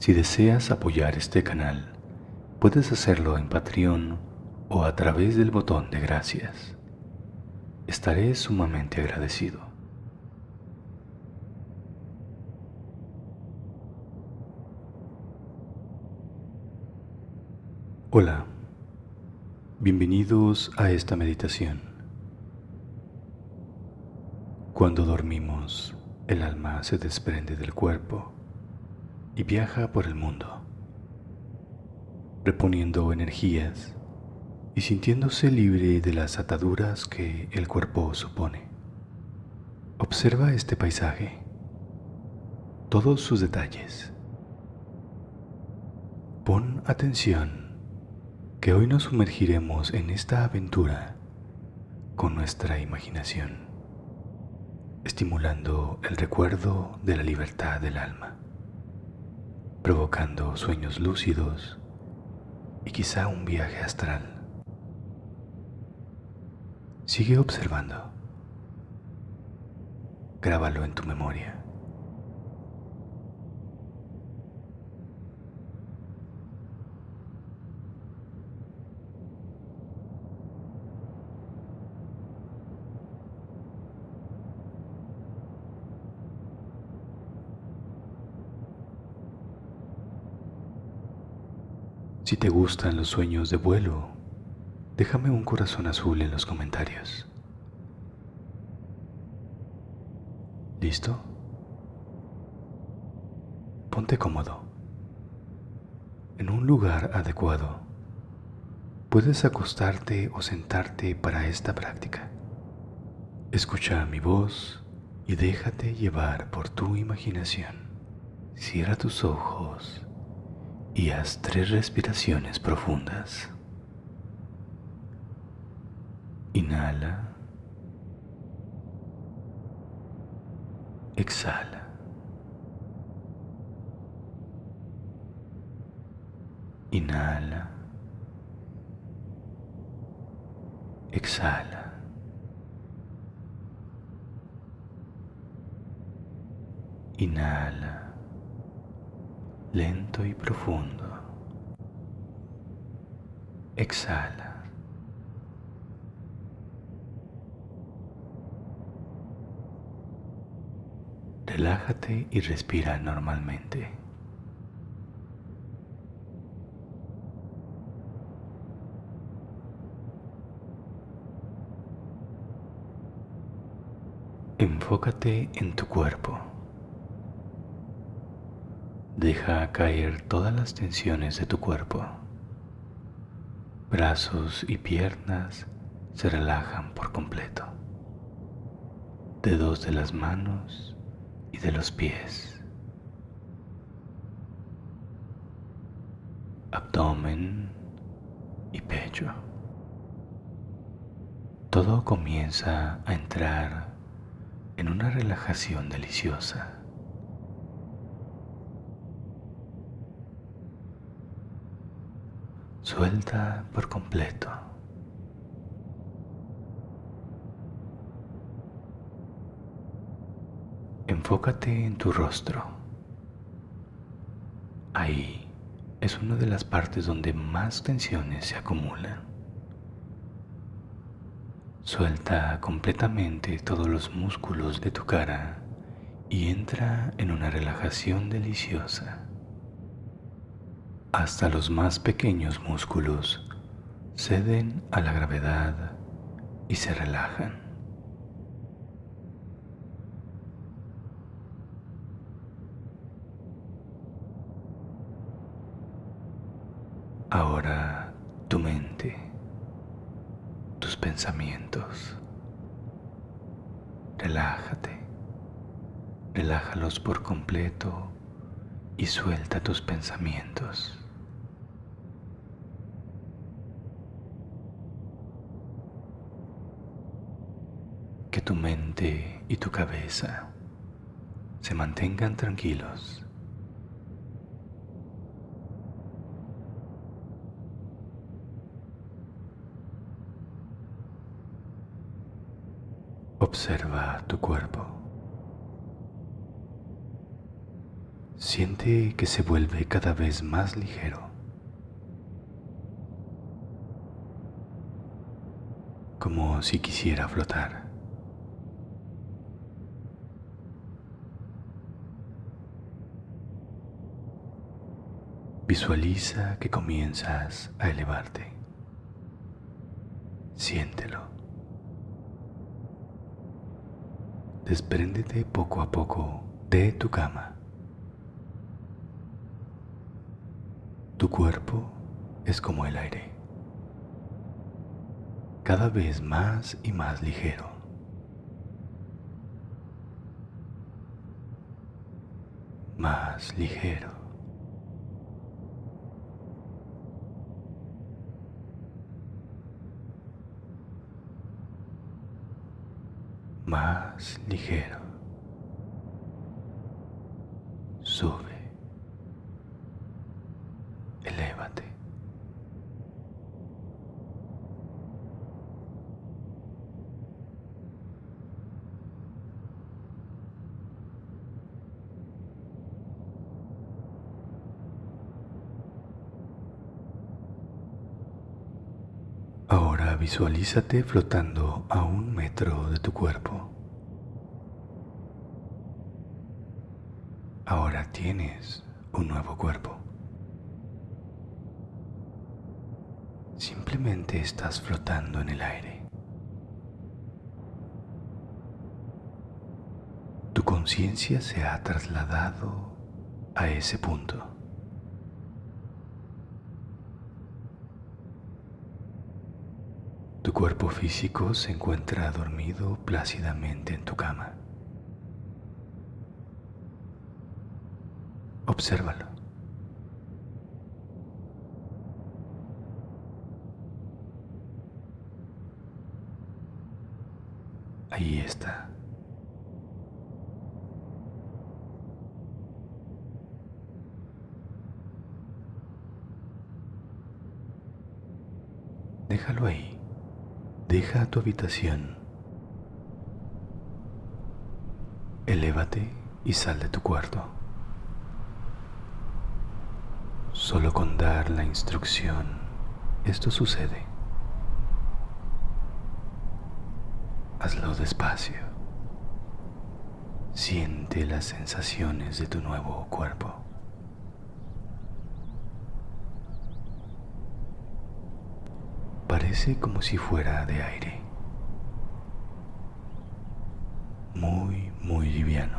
Si deseas apoyar este canal, puedes hacerlo en Patreon o a través del botón de gracias. Estaré sumamente agradecido. Hola, bienvenidos a esta meditación. Cuando dormimos, el alma se desprende del cuerpo y viaja por el mundo, reponiendo energías y sintiéndose libre de las ataduras que el cuerpo supone. Observa este paisaje, todos sus detalles. Pon atención que hoy nos sumergiremos en esta aventura con nuestra imaginación, estimulando el recuerdo de la libertad del alma provocando sueños lúcidos y quizá un viaje astral. Sigue observando. Grábalo en tu memoria. Si te gustan los sueños de vuelo, déjame un corazón azul en los comentarios. ¿Listo? Ponte cómodo, en un lugar adecuado. Puedes acostarte o sentarte para esta práctica. Escucha mi voz y déjate llevar por tu imaginación. Cierra tus ojos y haz tres respiraciones profundas. Inhala. Exhala. Inhala. Exhala. Inhala y profundo. Exhala. Relájate y respira normalmente. Enfócate en tu cuerpo. Deja caer todas las tensiones de tu cuerpo. Brazos y piernas se relajan por completo. Dedos de las manos y de los pies. Abdomen y pecho. Todo comienza a entrar en una relajación deliciosa. Suelta por completo. Enfócate en tu rostro. Ahí es una de las partes donde más tensiones se acumulan. Suelta completamente todos los músculos de tu cara y entra en una relajación deliciosa hasta los más pequeños músculos ceden a la gravedad y se relajan. Ahora tu mente, tus pensamientos, relájate, relájalos por completo y suelta tus pensamientos. Que tu mente y tu cabeza se mantengan tranquilos. Observa tu cuerpo. Siente que se vuelve cada vez más ligero. Como si quisiera flotar. Visualiza que comienzas a elevarte. Siéntelo. Despréndete poco a poco de tu cama. Tu cuerpo es como el aire, cada vez más y más ligero. Más ligero. Más ligero. Sube. Ahora visualízate flotando a un metro de tu cuerpo. Ahora tienes un nuevo cuerpo. Simplemente estás flotando en el aire. Tu conciencia se ha trasladado a ese punto. Tu cuerpo físico se encuentra dormido plácidamente en tu cama. Obsérvalo. Ahí está. Déjalo ahí. Deja tu habitación. Elévate y sal de tu cuarto. Solo con dar la instrucción, esto sucede. Hazlo despacio. Siente las sensaciones de tu nuevo cuerpo. Parece como si fuera de aire. Muy, muy liviano.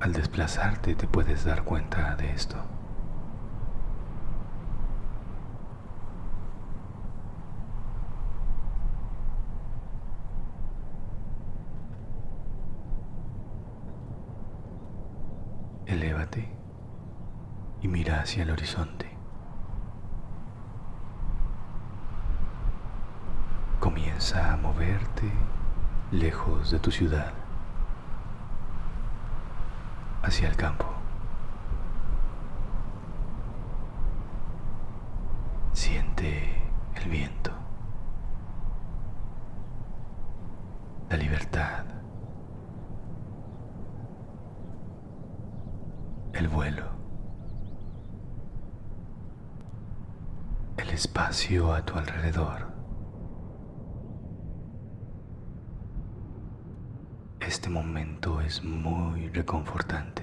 Al desplazarte te puedes dar cuenta de esto. Elévate y mira hacia el horizonte. Comienza a moverte lejos de tu ciudad, hacia el campo. Siente el viento, la libertad, el vuelo, el espacio a tu alrededor. Este momento es muy reconfortante.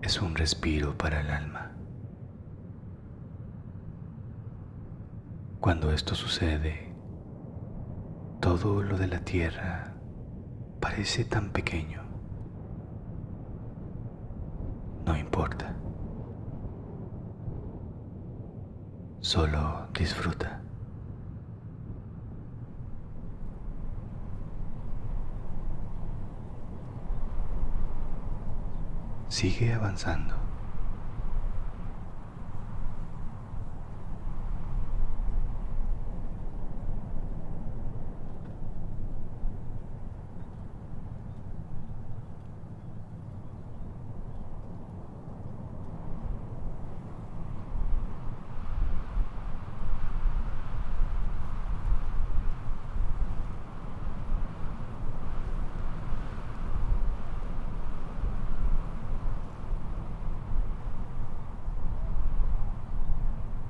Es un respiro para el alma. Cuando esto sucede, todo lo de la tierra parece tan pequeño. No importa. Solo disfruta. Sigue avanzando.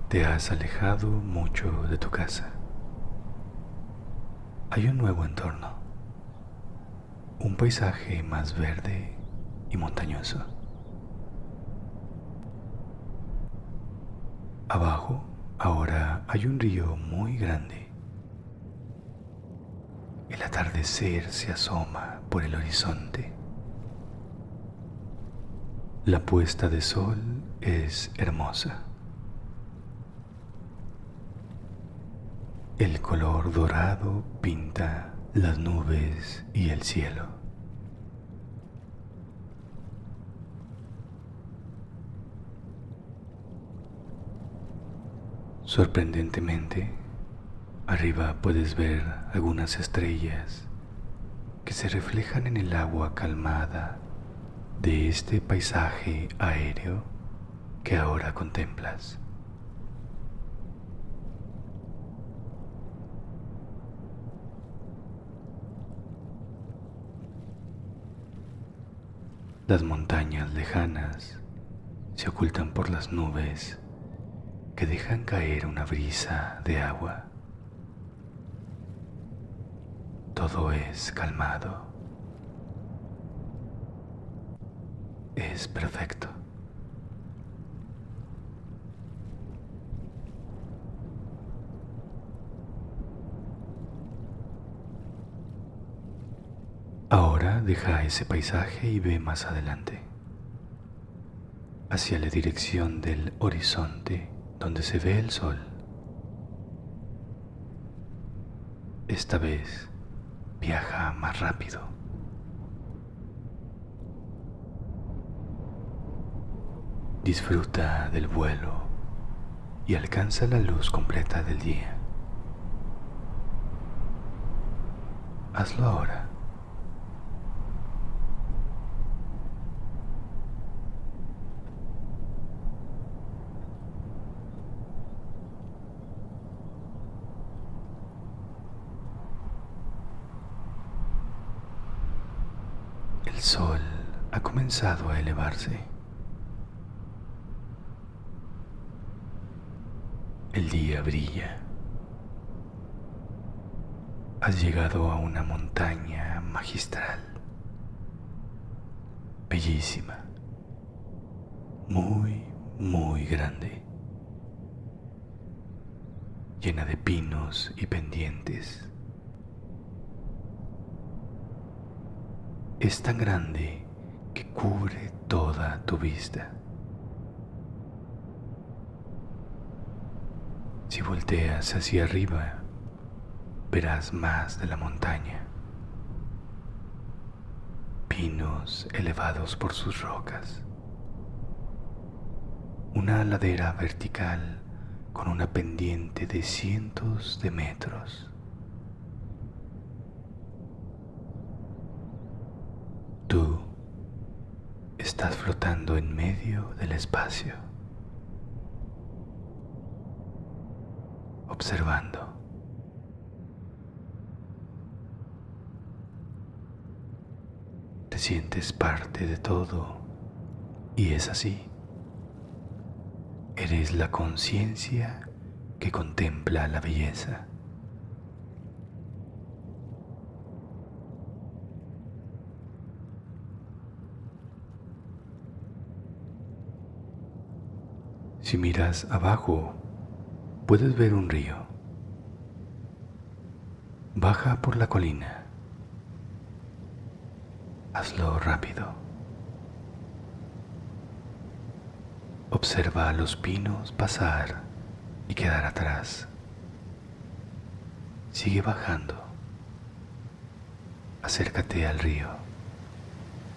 Te has alejado mucho de tu casa. Hay un nuevo entorno, un paisaje más verde y montañoso. Abajo ahora hay un río muy grande. El atardecer se asoma por el horizonte. La puesta de sol es hermosa. El color dorado pinta las nubes y el cielo. Sorprendentemente, arriba puedes ver algunas estrellas que se reflejan en el agua calmada de este paisaje aéreo que ahora contemplas. Las montañas lejanas se ocultan por las nubes que dejan caer una brisa de agua. Todo es calmado. Es perfecto. Ahora deja ese paisaje y ve más adelante, hacia la dirección del horizonte donde se ve el sol. Esta vez viaja más rápido. Disfruta del vuelo y alcanza la luz completa del día. Hazlo ahora. El sol ha comenzado a elevarse. El día brilla. Has llegado a una montaña magistral, bellísima, muy, muy grande, llena de pinos y pendientes. es tan grande cubre toda tu vista. Si volteas hacia arriba, verás más de la montaña. Pinos elevados por sus rocas. Una ladera vertical con una pendiente de cientos de metros. Tú estás flotando en medio del espacio, observando. Te sientes parte de todo y es así. Eres la conciencia que contempla la belleza. Si miras abajo, puedes ver un río. Baja por la colina. Hazlo rápido. Observa a los pinos pasar y quedar atrás. Sigue bajando. Acércate al río.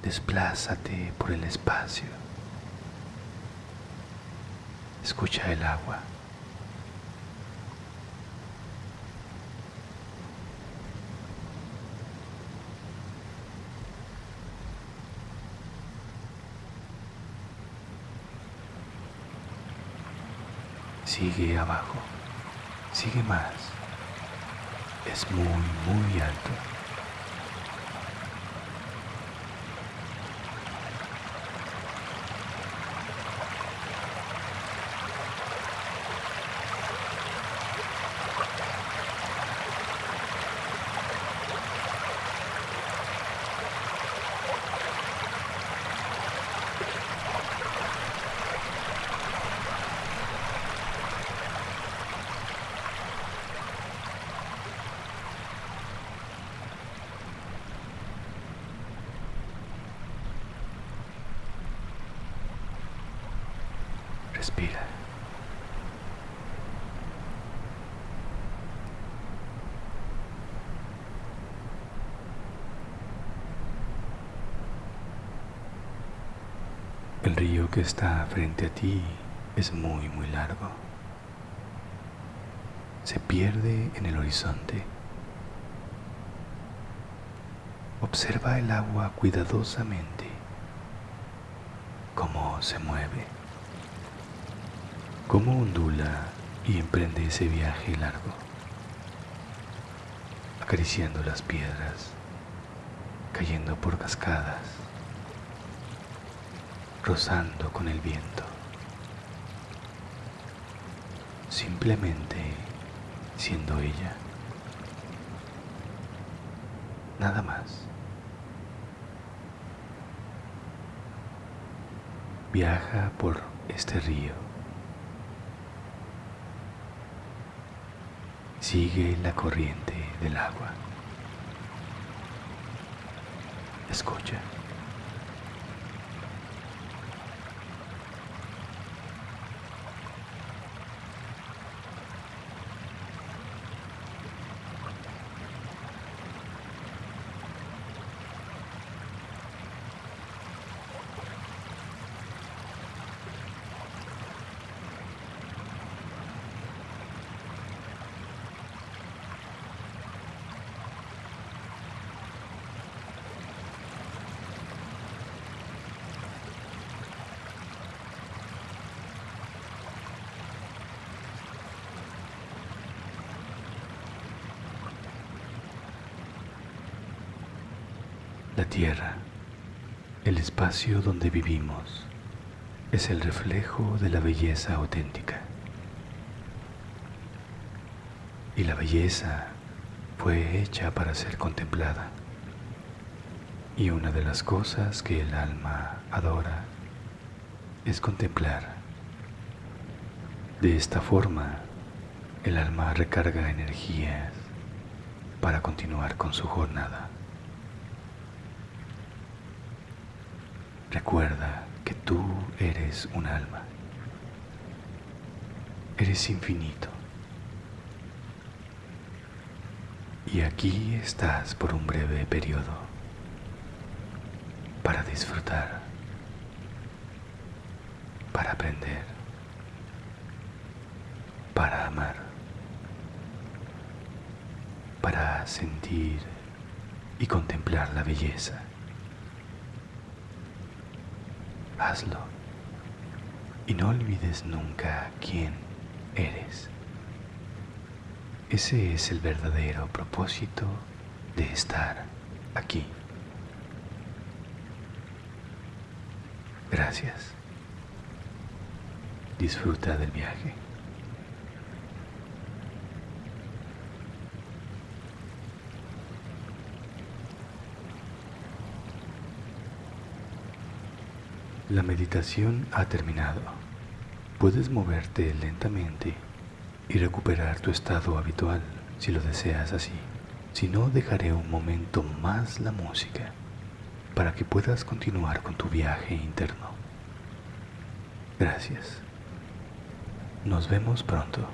Desplázate por el espacio. Escucha el agua. Sigue abajo, sigue más. Es muy, muy alto. El río que está frente a ti es muy, muy largo. Se pierde en el horizonte. Observa el agua cuidadosamente, cómo se mueve, cómo ondula y emprende ese viaje largo, acariciando las piedras, cayendo por cascadas, rozando con el viento, simplemente siendo ella, nada más. Viaja por este río. Sigue la corriente del agua. Escucha. La tierra, el espacio donde vivimos, es el reflejo de la belleza auténtica. Y la belleza fue hecha para ser contemplada. Y una de las cosas que el alma adora es contemplar. De esta forma, el alma recarga energías para continuar con su jornada. Recuerda que tú eres un alma. Eres infinito. Y aquí estás por un breve periodo para disfrutar, para aprender, para amar, para sentir y contemplar la belleza. Hazlo. Y no olvides nunca quién eres. Ese es el verdadero propósito de estar aquí. Gracias. Disfruta del viaje. La meditación ha terminado. Puedes moverte lentamente y recuperar tu estado habitual si lo deseas así. Si no, dejaré un momento más la música para que puedas continuar con tu viaje interno. Gracias. Nos vemos pronto.